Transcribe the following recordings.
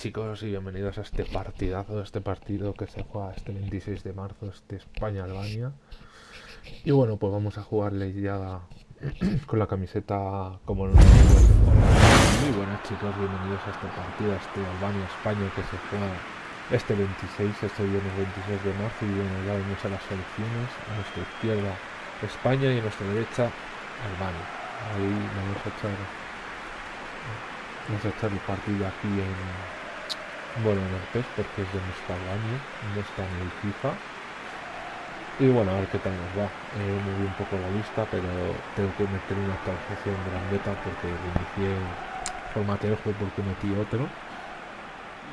chicos y bienvenidos a este partidazo, este partido que se juega este 26 de marzo, este España-Albania. Y bueno, pues vamos a jugarle ya con la camiseta como nos Muy buenas chicos, bienvenidos a este partido, este Albania-España que se juega este 26, este viernes 26 de marzo y bueno, ya vemos a las selecciones, a nuestra izquierda España y a nuestra derecha Albania. Ahí vamos a echar vamos a echar el partido aquí en bueno, en el PES porque es de nuestra Albania, no está en el FIFA. Y bueno, a ver qué tal nos va. Eh, me vi un poco la lista, pero tengo que meter una actualización grandeta porque inicié formateé el juego porque metí otro.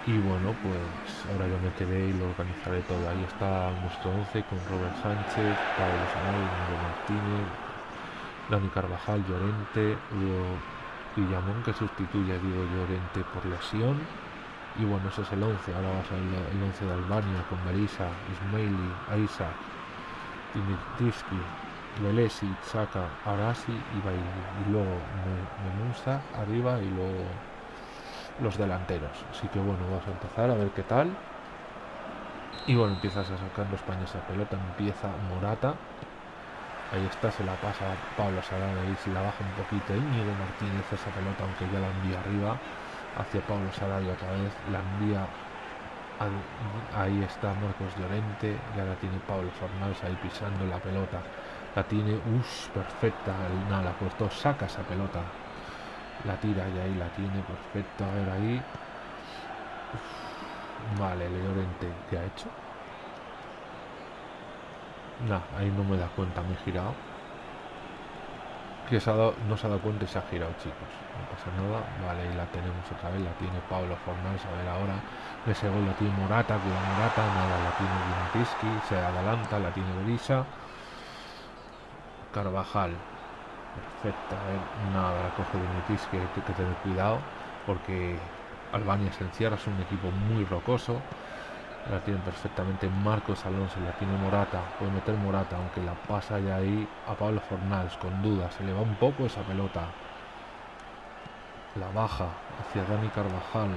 Y bueno, pues ahora ya me quedé y lo organizaré todo. Ahí está nuestro 11 con Robert Sánchez, Pablo Sanay, Mario Martínez, Dani Carvajal, Llorente, Hugo Villamón que sustituye a Diego Llorente por lesión y bueno, ese es el 11. Ahora va a ser el 11 de Albania con Marisa, Ismaili, Aisa, Dimitriski, Lelesi, Chaka, Arasi y Bailey. Y luego Memusa arriba y luego los delanteros. Así que bueno, vamos a empezar a ver qué tal. Y bueno, empiezas a sacar España esa pelota, empieza Morata. Ahí está, se la pasa Pablo Sarana y se la baja un poquito Íñigo Martínez esa pelota, aunque ya la envía arriba hacia Pablo Sarabia otra vez, la envía ahí está Marcos Llorente, ya la tiene Pablo Fornals ahí pisando la pelota, la tiene, uff, perfecta, nada, la puesto, saca esa pelota, la tira y ahí la tiene, perfecto, a ver ahí, vale, Llorente, ¿qué ha hecho? Nada, ahí no me da cuenta, me he girado que se ha dado, no se ha dado cuenta y se ha girado chicos. No pasa nada vale y la tenemos otra vez la tiene Pablo Fornals a ver ahora. Ese gol la tiene Morata cuida Morata nada la tiene Vinatiski se adelanta la tiene Berisa Carvajal perfecta nada la coge Vinatiski hay que tener cuidado porque Albania se encierra es un equipo muy rocoso la tiene perfectamente Marcos Alonso, la tiene Morata, puede meter Morata, aunque la pasa ya ahí a Pablo Fornals con dudas, se le va un poco esa pelota. La baja hacia Dani Carvajal.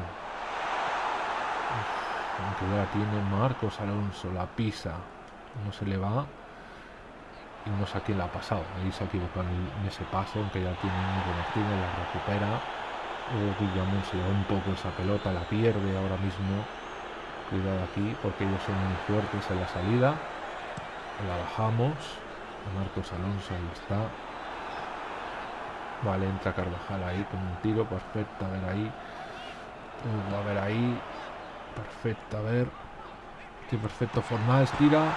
aunque la tiene Marcos Alonso, la pisa, no se le va. Y no sé a quién la ha pasado, ahí se ha equivocado en ese paso, aunque ya tiene Nico Martínez, la recupera. Hugo Guillamón se va un poco esa pelota, la pierde ahora mismo Cuidado aquí porque ellos son muy fuertes en la salida. La bajamos. Marcos Alonso ahí está. Vale, entra Carvajal ahí con un tiro. Perfecto, a ver ahí. a ver ahí. Perfecto, a ver. Qué perfecto Fornals tira.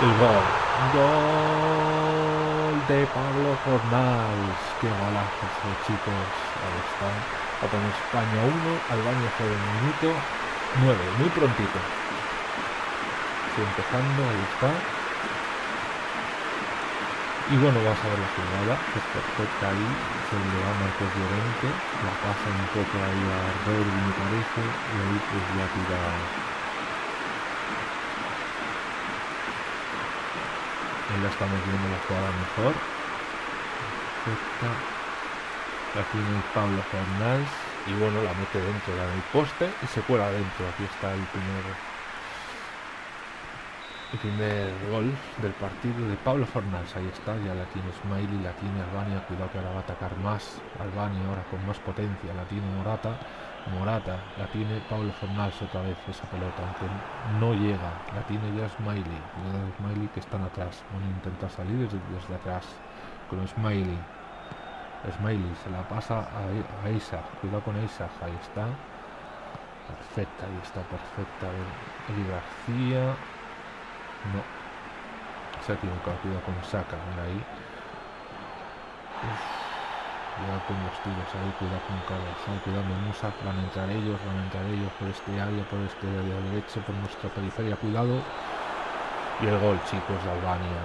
El gol. Gol de Pablo Fornals. Qué golazo, chicos. Ahí está. con España 1, Albania 0 minuto. 9, muy prontito. Estoy empezando, ahí está. Y bueno, vas a ver la jugada, que es perfecta ahí, se le va Marcos Llorente, la pasa un poco ahí a Rodri me parece, y ahí pues ya tira Ahí la estamos viendo la jugada mejor. Perfecta. La tiene Pablo Fernández y bueno, la mete dentro del poste y se cuela dentro. Aquí está el primer el primer gol del partido de Pablo Fornals. Ahí está, ya la tiene Smiley, la tiene Albania. Cuidado que ahora va a atacar más Albania, ahora con más potencia. La tiene Morata. Morata, la tiene Pablo Fornals otra vez esa pelota, aunque no llega. La tiene ya Smiley. Cuidado Smiley que están atrás. Van a intentar salir desde, desde atrás con Smiley. Smiley se la pasa a, Isaac. Cuidado con Isaac. Ahí está. Perfecta, ahí está perfecta. Eli García. No. Se ha equivocado. Cuidado con Saka. Mira ahí. Cuidado con los tiros ahí. Cuidado con Carvajal. Cuidado con Musa. Van a entrar ellos. Van a entrar ellos por este área. Por este área derecho. Por nuestra periferia. Cuidado. Y el gol, chicos, de Albania.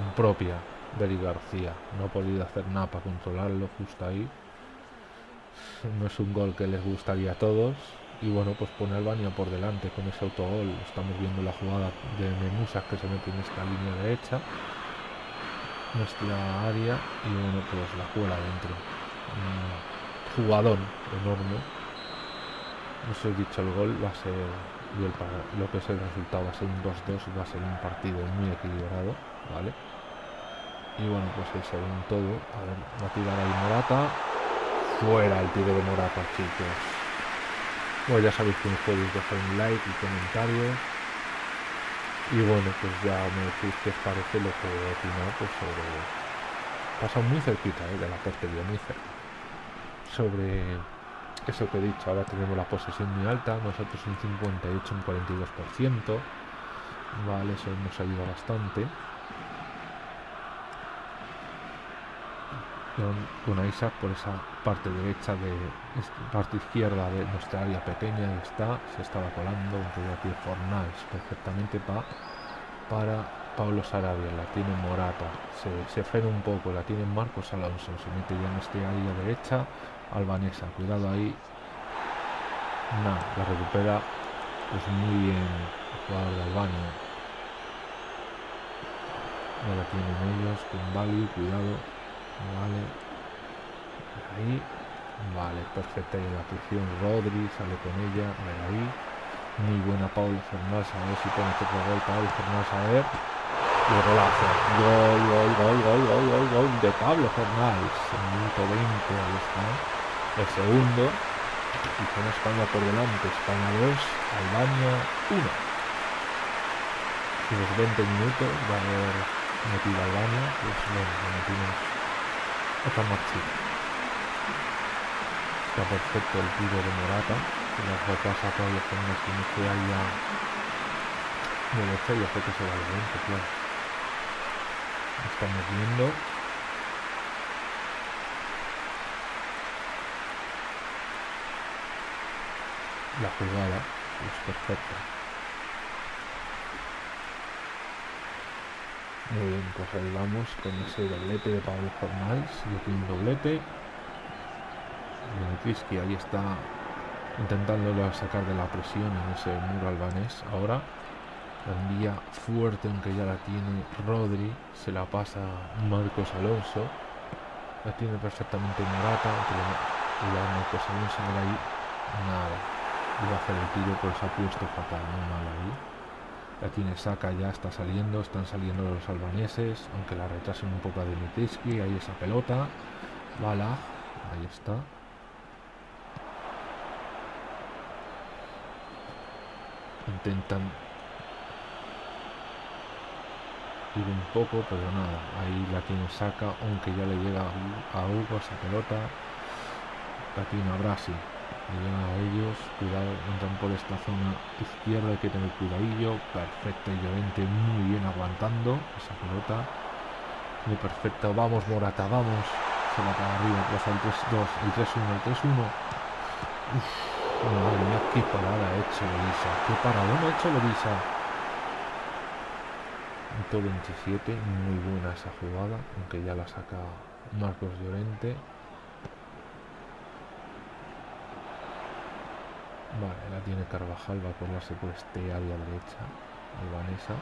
Un propia. Beri García. No ha podido hacer nada para controlarlo justo ahí. No es un gol que les gustaría a todos. Y bueno, pues pone Albania por delante con ese autogol. Estamos viendo la jugada de Memusa que se mete en esta línea derecha. Nuestra área. Y bueno, pues la cuela dentro. Un jugador enorme. no he dicho el gol va a ser y el, lo que es el resultado va a ser un 2-2 va a ser un partido muy equilibrado vale y bueno pues el segundo todo a ver va a tirar ahí Morata fuera el tiro de Morata chicos bueno ya sabéis me podéis dejar un like y comentarios y bueno pues ya me decís qué os parece lo que he opinado pues sobre pasa muy cerquita ¿eh? de la portería muy cerca sobre eso que he dicho, ahora tenemos la posesión muy alta, nosotros un 58, un 42%, vale, eso nos ayuda bastante. Con, Isaac por esa parte derecha de parte izquierda de nuestra área pequeña está, se estaba colando un aquí Fornals perfectamente pa, para Pablo Sarabia, la tiene Morata, se, se frena un poco, la tiene Marcos Alonso, se mete ya en este área derecha, albanesa. Cuidado ahí. No, la recupera pues muy bien el jugador de Albania. La tienen ellos con Bali, cuidado. Vale. Ahí. Vale, perfecta y la prisión. Rodri sale con ella. A ahí. Muy buena Pablo Fernández. A ver si pone otro gol. Pablo Fernández a ver. Y golazo. Gol, gol, gol, gol, gol, gol, gol de Pablo Fernández. Minuto 20. Ahí está el segundo y con España por delante, España 2, Albania 1. Y los 20 minutos va a haber metido Albania, pues bueno, metimos otra marchita. Está perfecto el tiro de Morata, que nos repasa todos los no que haya de hecho yo sé que se va al 20, claro. Estamos viendo la jugada es perfecta. Muy bien, pues vamos con ese doblete de Pablo Formals y aquí un doblete. Benetriski ahí está intentándolo sacar de la presión en ese muro albanés. Ahora la envía fuerte, aunque ya la tiene Rodri, se la pasa Marcos Alonso. La tiene perfectamente Morata, y la Marcos Alonso ahí nada iba a hacer el tiro, pues ha puesto fatal, muy mal ahí. La tiene saca, ya está saliendo, están saliendo los albaneses, aunque la retrasen un poco a Dimitrisky, ahí esa pelota. Bala, ahí está. Intentan ir un poco, pero nada, ahí la tiene saca, aunque ya le llega a Hugo esa pelota. La tiene a Brasil llegan a ellos, cuidado, entran por esta zona izquierda, hay que tener cuidadillo, perfecto Llorente muy bien aguantando esa pelota, muy perfecto, vamos Morata, vamos, se va para arriba, plaza el 3-2, el 3-1, el 3-1, madre mía, qué parada ha hecho Belisa, qué parada ha hecho Belisa. 27, muy buena esa jugada, aunque ya la saca Marcos Llorente. Vale, la tiene Carvajal, va a colarse por este área derecha. Albanesa.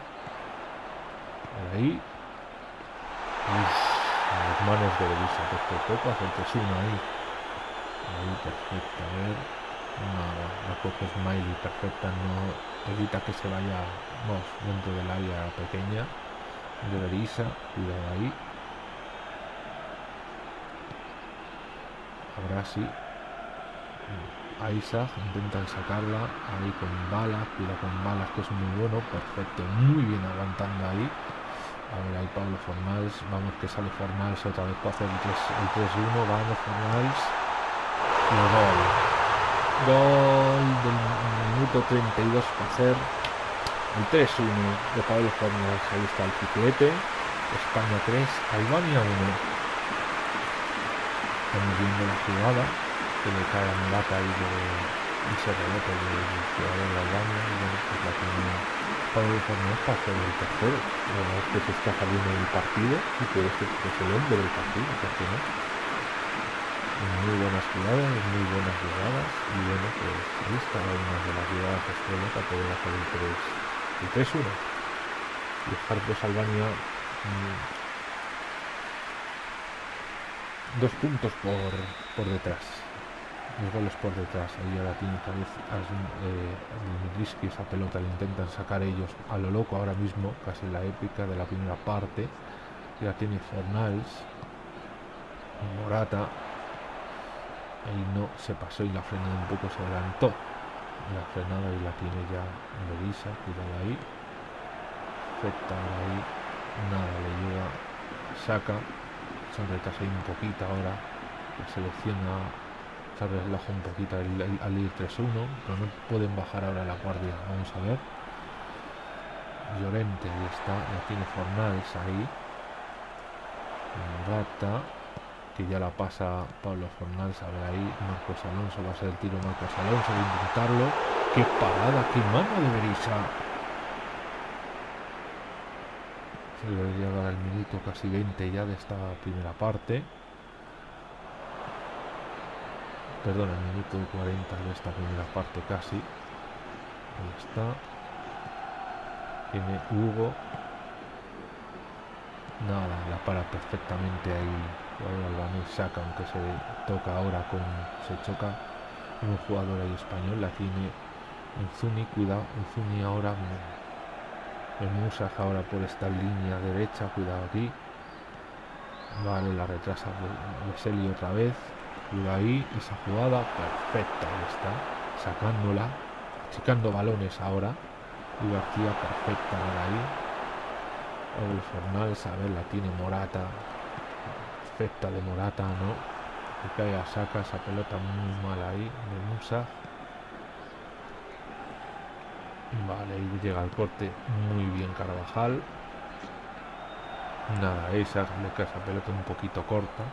Ahí. Uf, las manos de Belisa, perfecto. Hace el 3 ahí. Ahí, perfecto. A ver. Nada, la coge Smiley, perfecta. No evita que se vaya vamos, dentro del área pequeña de Belisa. Cuidado ahí. Ahora sí a Isaac, intentan sacarla ahí con balas, cuida con balas que es muy bueno, perfecto, muy bien aguantando ahí. A ver ahí Pablo Formals, vamos que sale Formals otra vez para hacer el 3-1, vamos Formals. Y gol. Gol del minuto 32 para hacer el 3-1 de Pablo Formals, ahí está el triplete. España 3, Albania 1. Estamos viendo la jugada que le cae a Mulata y, de, y se rebota del jugador de Albania y bueno, pues la tiene Pablo Fornés para hacer el tercero. Verdad es que se está saliendo del partido y que es el hombre del partido, ¿por qué no? Muy buenas jugadas, muy buenas jugadas y bueno, pues ahí está una de las jugadas estrella para poder hacer el 3 el 3-1 y pues Albania mmm, dos puntos por, por detrás los goles por detrás. Ahí ahora tiene otra vez eh, esa pelota, le intentan sacar ellos a lo loco ahora mismo, casi la épica de la primera parte. Ya tiene Fornals, Morata. Ahí no se pasó y la frenada un poco se adelantó. La frenada y la tiene ya Melissa, cuidado ahí. Perfecta ahí. Nada, le llega, saca. Se retrasa ahí un poquito ahora. Selecciona se relaja un poquito al, ir 3-1, pero no pueden bajar ahora la guardia. Vamos a ver. Llorente, ahí está, ya tiene Fornals ahí. Morata, que ya la pasa Pablo Fornals, a ver ahí. Marcos Alonso, va a ser el tiro Marcos Alonso, va a intentarlo. ¡Qué parada! ¡Qué mano de Berisa! Se le llega al minuto casi 20 ya de esta primera parte perdón, el minuto 40 de esta primera parte casi. Ahí está. Tiene Hugo. Nada, la para perfectamente ahí. El albanés saca, aunque se toca ahora con. se choca un jugador ahí español. La tiene Zuni, cuidado. Zuni ahora. El Musaj ahora por esta línea derecha, cuidado aquí. Vale, la retrasa Veseli otra vez y ahí, esa jugada perfecta, está, sacándola, achicando balones ahora. Y García perfecta ahí. El Fornals, a la tiene Morata. Perfecta de Morata, ¿no? A saca esa pelota muy mal ahí de Musa. Vale, ahí llega el corte muy bien Carvajal. Nada, esa esa pelota un poquito corta.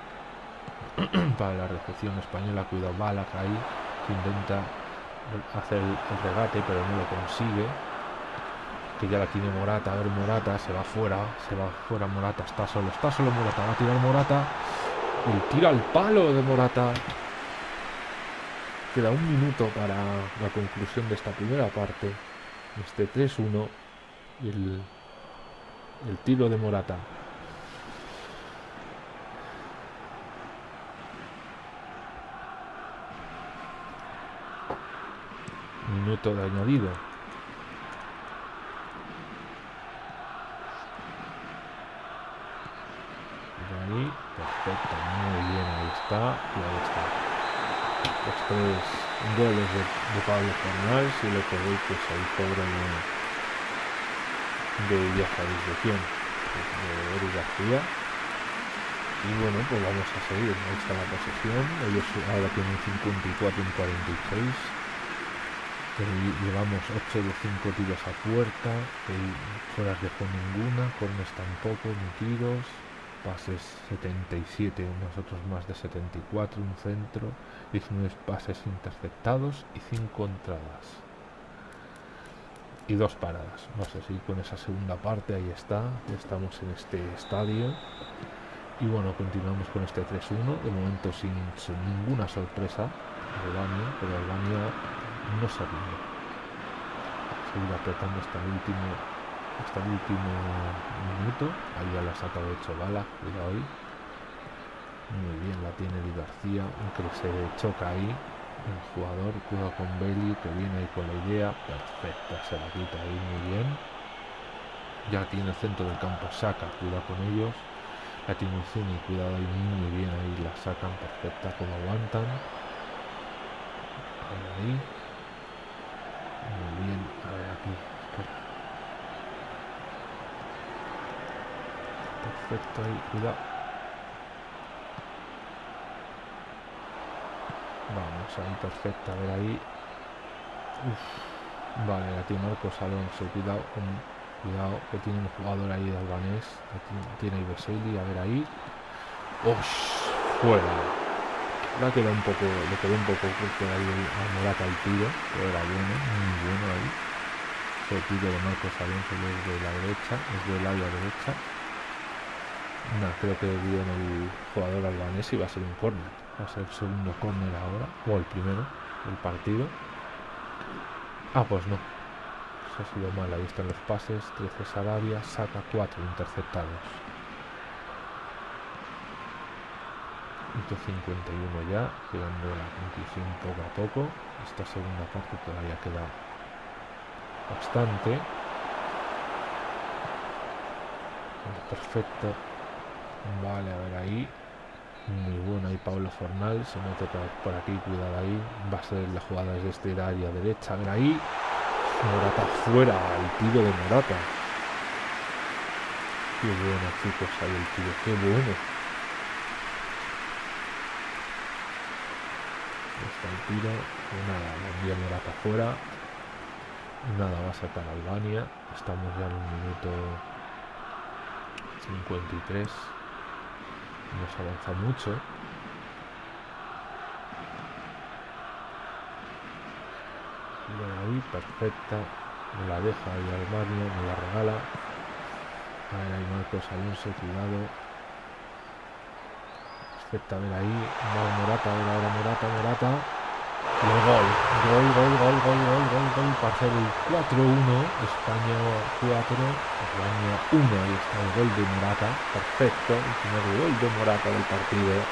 para la recepción española. Cuidado, Balak ahí, que intenta hacer el, regate, pero no lo consigue. Que ya la tiene Morata. A ver, Morata se va fuera, se va fuera Morata. Está solo, está solo Morata. Va a tirar Morata. Y tira al palo de Morata. Queda un minuto para la conclusión de esta primera parte. Este 3-1. Y el, el tiro de Morata. Minuto de añadido. ahí, perfecto, muy bien, ahí está, y ahí está. Los tres goles de, de Pablo Fornals y lo que veis pues ahí cobra de, de ya de quién, de García. Y bueno, pues vamos a seguir, ahí está la posesión, ellos ahora tienen 54 en 46 llevamos 8 de 5 tiros a puerta, fueras de juego ninguna, cornes tampoco, ni tiros, pases 77, nosotros más de 74, un centro, 19 pases interceptados y 5 entradas. Y dos paradas. Vamos a seguir con esa segunda parte, ahí está, estamos en este estadio. Y bueno, continuamos con este 3-1, de momento sin, sin ninguna sorpresa, Albania, pero Albania no rinde. Seguir apretando hasta el último hasta el último minuto. Ahí ya la ha sacado 8 balas, cuidado ahí. Muy bien, la tiene Di García, aunque se choca ahí. El jugador, cuidado con Belly, que viene ahí con la idea. Perfecta, se la quita ahí muy bien. Ya tiene el centro del campo, saca, cuidado con ellos. La tiene Zuni, cuidado ahí muy bien, ahí la sacan perfecta como aguantan. Ahí, bien, a ver aquí. Perfecto ahí, cuidado. Vamos ahí, perfecto, a ver ahí. Uf. Vale, la tiene Marcos Alonso, cuidado, cuidado, que tiene un jugador ahí de albanés. Tiene Ibeseli, a ver ahí. ¡Ush! Fuera. La queda un poco, le quedó un poco porque ahí a Morata el tiro, pero era bueno, muy bueno ahí. El tiro de Marcos Alonso desde la derecha, desde el área derecha. No, creo que viene el jugador albanés y va a ser un córner. Va a ser el segundo córner ahora, o el primero del partido. Ah, pues no. Eso ha sido mal. Ahí están los pases. 13 Sarabia, saca 4 interceptados. 151 ya, llegando a la conclusión poco a poco. Esta segunda parte todavía queda bastante. Perfecto. Vale, a ver ahí. Muy bueno ahí Pablo Fornal. Se mete por aquí, cuidado ahí. Va a ser la jugada desde este área derecha. A ver ahí. Morata fuera, el tiro de Morata. Qué bueno, chicos, ahí el tiro, qué bueno. Está el tiro, nada, envía Morata fuera. Nada, va a sacar Albania. Estamos ya en un minuto 53. Nos avanza mucho. ahí, perfecta. Me la deja ahí Albania, me la regala. A ahí Marcos Alonso, cuidado. Perfecta, a ver ahí. Morata, ahora Morata, Morata. Y el gol. Gol, gol, gol, gol, gol, gol, gol. Para hacer el 4-1. España 4. España 1. Ahí está el gol de Morata. Perfecto. El primer gol de Morata del partido.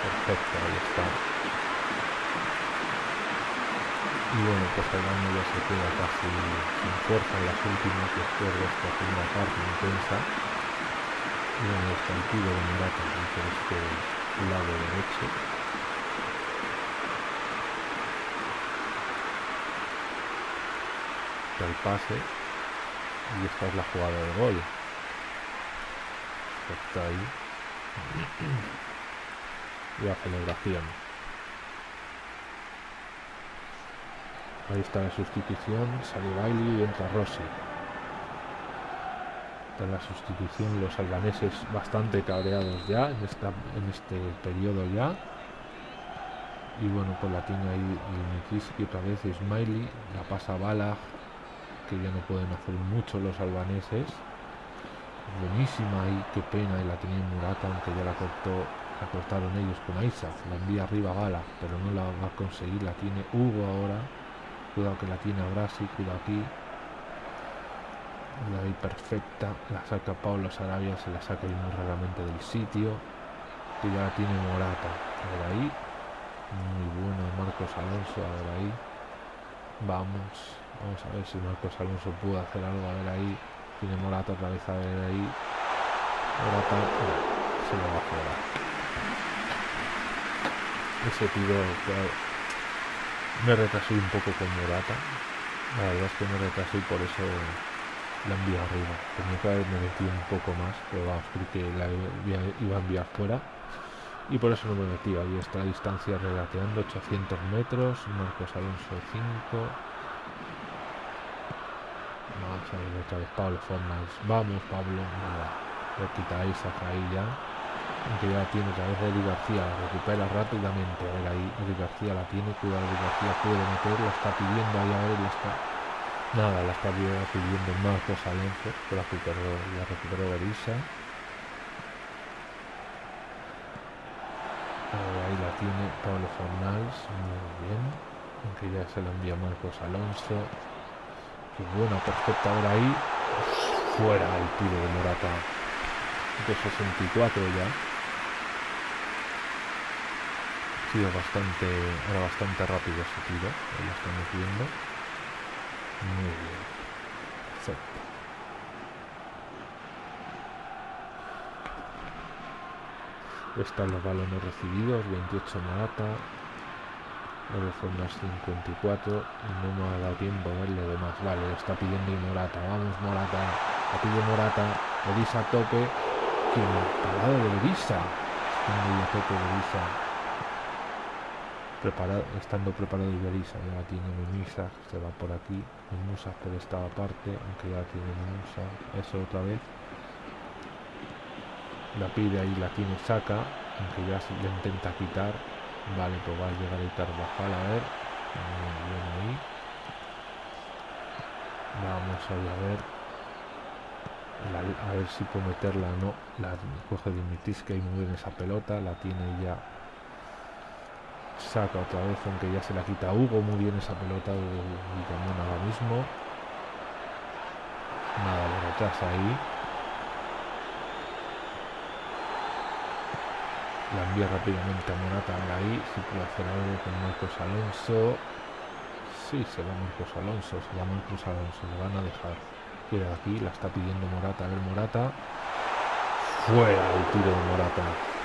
Perfecto, ahí está. Y bueno, pues el año ya se queda casi sin fuerza en las últimas después de esta primera parte intensa. Y bueno, está el tiro de Morata por este lado derecho. Está el pase. Y esta es la jugada de gol. Está ahí la celebración. Ahí está la sustitución, sale Bailey y entra Rossi. Está la sustitución los albaneses bastante cabreados ya en, esta, en este periodo ya. Y bueno, pues la tiene ahí y otra vez Smiley, la pasa Bala, que ya no pueden hacer mucho los albaneses. Buenísima ahí, qué pena, y la tenía Murata, aunque ya la cortó la cortaron ellos con Isaac, la envía arriba Gala, pero no la va a conseguir, la tiene Hugo ahora. Cuidado que la tiene Brasi, cuidado aquí. La ahí perfecta, la saca Pablo Sarabia, se la saca muy raramente del sitio. Que ya la tiene Morata. Por ahí. Muy bueno Marcos Alonso, a ver ahí. Vamos, vamos a ver si Marcos Alonso puede hacer algo, a ver ahí. Tiene Morata otra vez, a ver ahí. Morata se lo va a jugar ese tiro me retrasé un poco con Morata la verdad es que me retrasé y por eso la envío arriba. Tenía que haberme metido un poco más pero vamos creo la iba a enviar fuera. Y por eso no me metí. Ahí está la distancia regateando 800 metros Marcos Alonso 5 vamos a ver otra vez Pablo Fornals. Vamos Pablo nada. Lo quitáis ahí ya aunque ya tiene otra vez Eddie García, la recupera rápidamente, a ver ahí, Eddie García la tiene, cuidado Eddie García puede meter, la está pidiendo ahí a la está... Nada, la está pidiendo Marcos Alonso, la recuperó, la recuperó Berisa. ahí la tiene Pablo Fornals, muy bien, aunque ya se la envía Marcos Alonso. Qué buena, perfecta ahora ahí. Fuera el tiro de Morata. De 64 ya. Bastante, era bastante rápido ese tiro, lo estamos viendo. Muy bien. Perfecto. Están los balones recibidos, 28 Morata, ahora son las 54 y no me ha dado tiempo a verle de más. Vale, está pidiendo y Morata, vamos Morata, la pide Morata, Elisa a tope, que parado de Elisa, a tope de Elisa preparado, estando preparado Iberisa, ya la tiene Mimisa, se va por aquí, Mimosa por esta parte, aunque ya tiene Mimosa, eso otra vez. La pide ahí, la tiene saca, aunque ya intenta quitar. Vale, pues va a llegar el a ver. Ahí. Vamos a ver. a ver si puedo meterla no. La coge Dimitis que hay muy bien esa pelota, la tiene ya Saca otra vez, aunque ya se la quita Hugo. Muy bien esa pelota de Camón ahora mismo. Nada por atrás ahí. La envía rápidamente a Morata ahí. Si puede hacer algo con Marcos Alonso. Sí, se va Marcos Alonso, se va Marcos Alonso. Le van a dejar. Queda aquí, la está pidiendo Morata. A ver, Morata. Fuera el tiro de Morata.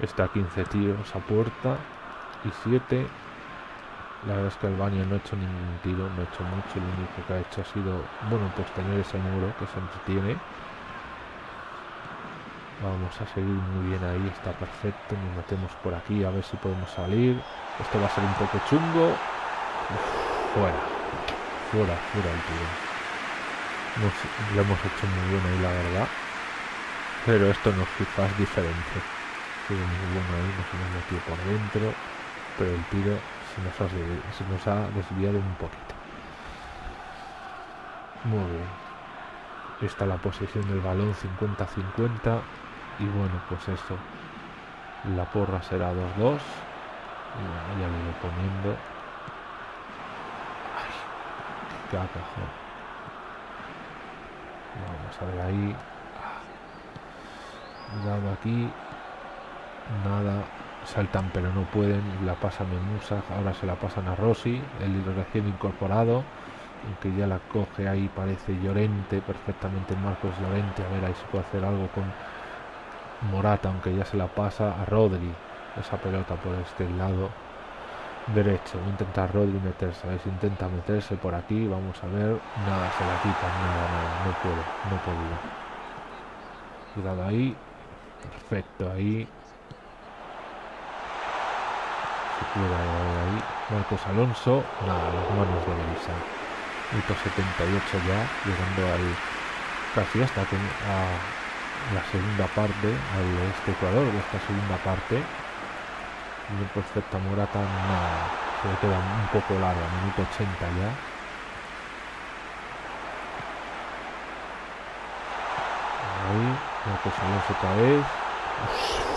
Está 15 tiros a puerta y 7. La verdad es que Albania no ha hecho ningún tiro, no ha hecho mucho. Lo único que ha hecho ha sido, bueno, pues tener ese muro que se entretiene. Vamos a seguir muy bien ahí, está perfecto. Nos metemos por aquí a ver si podemos salir. Esto va a ser un poco chungo. fuera, fuera, fuera el tiro. lo hemos hecho muy bien ahí, la verdad. Pero esto nos es diferente bueno ahí, nos hemos metido por dentro, pero el tiro se nos, ha, desviado un poquito. Muy bien. Está la posición del balón 50-50 y bueno, pues eso. La porra será 2-2. Y ya lo iré poniendo. Qué. Vamos a ver ahí. Dado aquí nada, saltan pero no pueden, la pasan en Musa, ahora se la pasan a Rossi, el recién incorporado, aunque ya la coge ahí, parece Llorente, perfectamente Marcos Llorente, a ver ahí se puede hacer algo con Morata, aunque ya se la pasa a Rodri, esa pelota por este lado derecho, intenta Rodri meterse, a ver si intenta meterse por aquí, vamos a ver, nada, se la quita, nada, no puede, no puede. Cuidado ahí, perfecto ahí, ahí. Marcos Alonso, nada, las manos de Melissa. Minuto 78 ya, llegando al casi hasta la segunda parte, al este Ecuador de esta segunda parte. Muy perfecta Morata, nada, se le queda un poco larga, minuto 80 ya. Ahí, Marcos Alonso otra vez.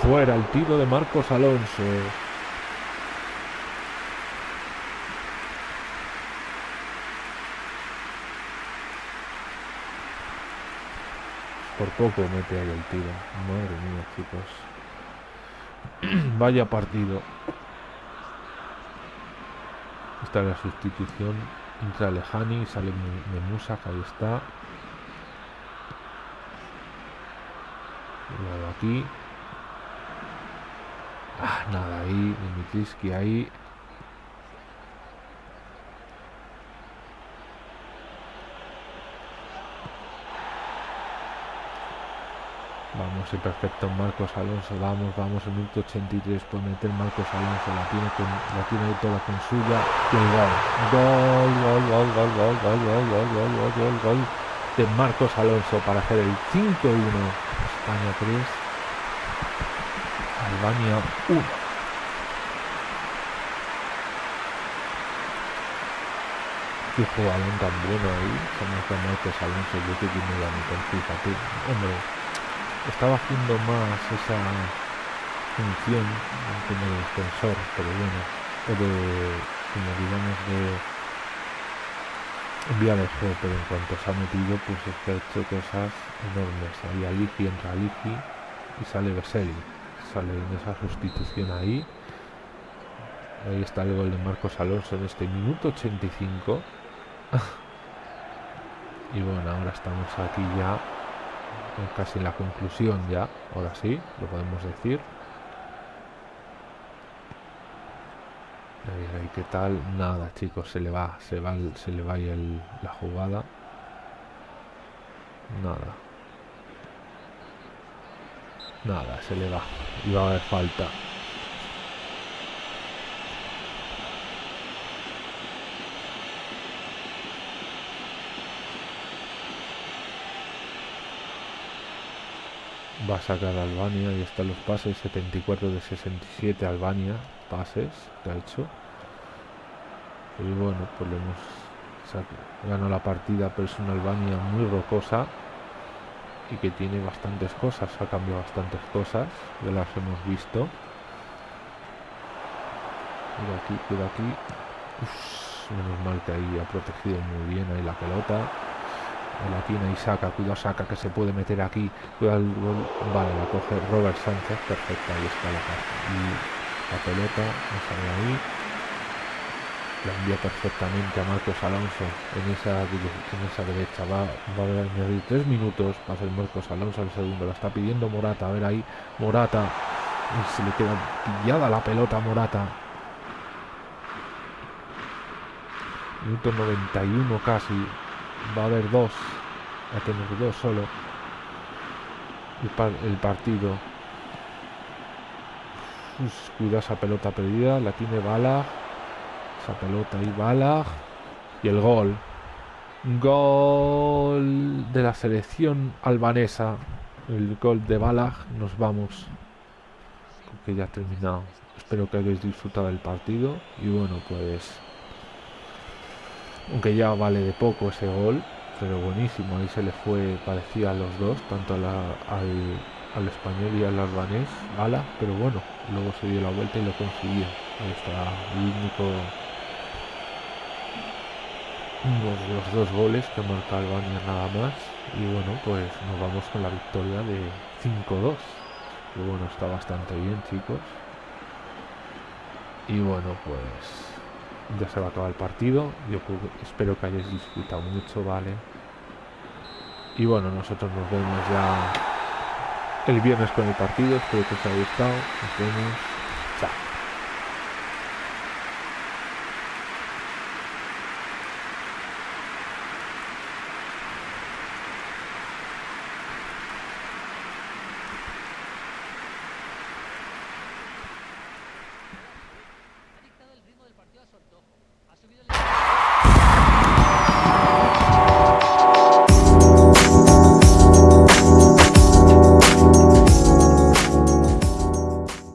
Fuera el tiro de Marcos Alonso. Por poco mete ahí el tiro. Madre mía, chicos. Vaya partido. Esta es la sustitución. Entra Lejani, sale Memusa, ahí está. Nada aquí. Ah, nada ahí. Dimitriski ahí. Perfecto Marcos Alonso, vamos, vamos, el minuto 83 puede meter Marcos Alonso, la tiene, con, la tiene toda con suya gol. Gol, gol, gol, gol, gol, gol, gol, gol, gol, gol, gol, gol de Marcos Alonso para hacer el 5-1. España 3, Albania 1. Qué jugador tan bueno ahí, como Marcos Alonso, yo que tiene la mitad, fíjate, hombre estaba haciendo más esa función como de defensor, pero bueno, o de, como digamos, de enviar el juego, pero en cuanto se ha metido, pues es que ha hecho cosas enormes. Ahí Aligi entra Aligi y sale Veseli. Sale en esa sustitución ahí. Ahí está el gol de Marcos Alonso en este minuto 85. y bueno, ahora estamos aquí ya casi en la conclusión ya, ahora sí, lo podemos decir. Ahí, ¿qué tal? Nada, chicos, se le va, se va, se le va ahí la jugada. Nada. Nada, se le va. Y va a haber falta. Va a sacar Albania y están los pases 74 de 67 Albania pases que ha hecho y bueno pues le hemos ganado la partida pero es una Albania muy rocosa y que tiene bastantes cosas, ha cambiado bastantes cosas, ya las hemos visto. Cuida aquí, cuida aquí. menos mal que ahí ha protegido muy bien ahí la pelota. La tiene y saca, cuidado saca que se puede meter aquí. Cuida el Vale, la coge Robert Sánchez, perfecta, ahí está la Y la pelota, sale ahí la envía perfectamente a Marcos Alonso en esa, en esa derecha. Va, va a añadir tres minutos. Va a ser Marcos Alonso el segundo. La está pidiendo Morata. A ver ahí. Morata. Y se le queda pillada la pelota Morata. Minuto 91 casi. Va a haber dos. A tener dos solo. El, partido. cuida esa pelota perdida. La tiene Bala esa pelota y bala. Y el gol. Gol de la selección albanesa. El gol de Balag. Nos vamos. Que ya ha terminado. Espero que hayáis disfrutado del partido. Y bueno, pues. Aunque ya vale de poco ese gol. Pero buenísimo. Ahí se le fue. Parecía a los dos. Tanto al, al español y al albanés. Bala. Pero bueno. Luego se dio la vuelta y lo consiguió. Ahí está. El único los dos goles que marca Albania nada más y bueno pues nos vamos con la victoria de 5-2 que bueno está bastante bien chicos y bueno pues ya se va a acabar el partido. Yo espero que hayáis disfrutado mucho vale y bueno nosotros nos vemos ya el viernes con el partido. Espero que os haya gustado. Nos vemos